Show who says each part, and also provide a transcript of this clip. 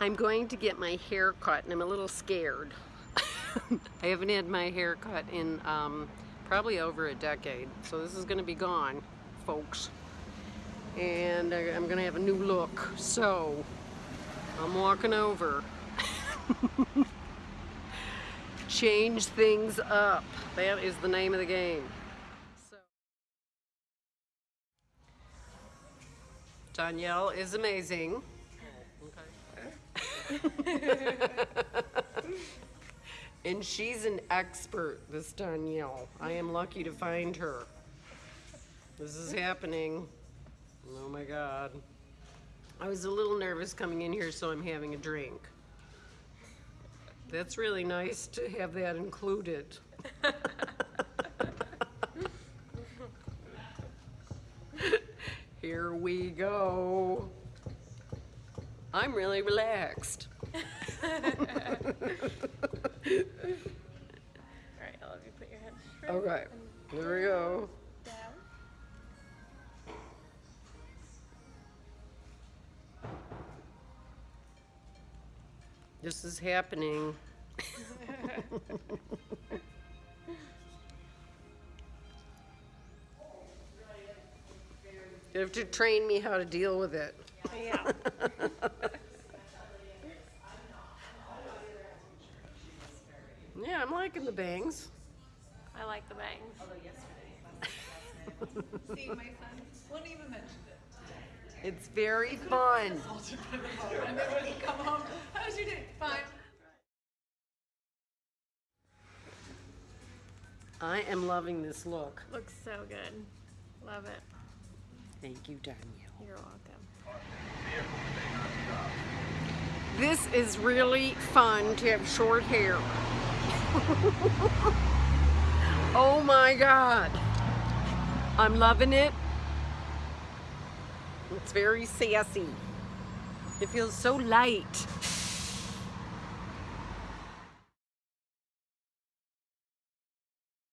Speaker 1: I'm going to get my hair cut and I'm a little scared. I haven't had my hair cut in um, probably over a decade. So this is gonna be gone, folks. And I'm gonna have a new look. So I'm walking over. Change things up. That is the name of the game. Danielle is amazing. and she's an expert, this Danielle. I am lucky to find her. This is happening. Oh my God. I was a little nervous coming in here, so I'm having a drink. That's really nice to have that included. Here we go. I'm really relaxed.
Speaker 2: All right, I'll have you put your head straight.
Speaker 1: Okay, here we go.
Speaker 2: Down.
Speaker 1: This is happening. You have to train me how to deal with it.
Speaker 2: Yeah.
Speaker 1: Yeah, I'm liking the bangs.
Speaker 2: I like the bangs.
Speaker 3: See, my son wouldn't even mention it.
Speaker 1: It's very fun.
Speaker 3: And then when he come home, how's your day? Fine.
Speaker 1: I am loving this look.
Speaker 2: Looks so good. Love it.
Speaker 1: Thank you, Danielle.
Speaker 2: You're welcome.
Speaker 1: This is really fun to have short hair. oh my God. I'm loving it. It's very sassy. It feels so light.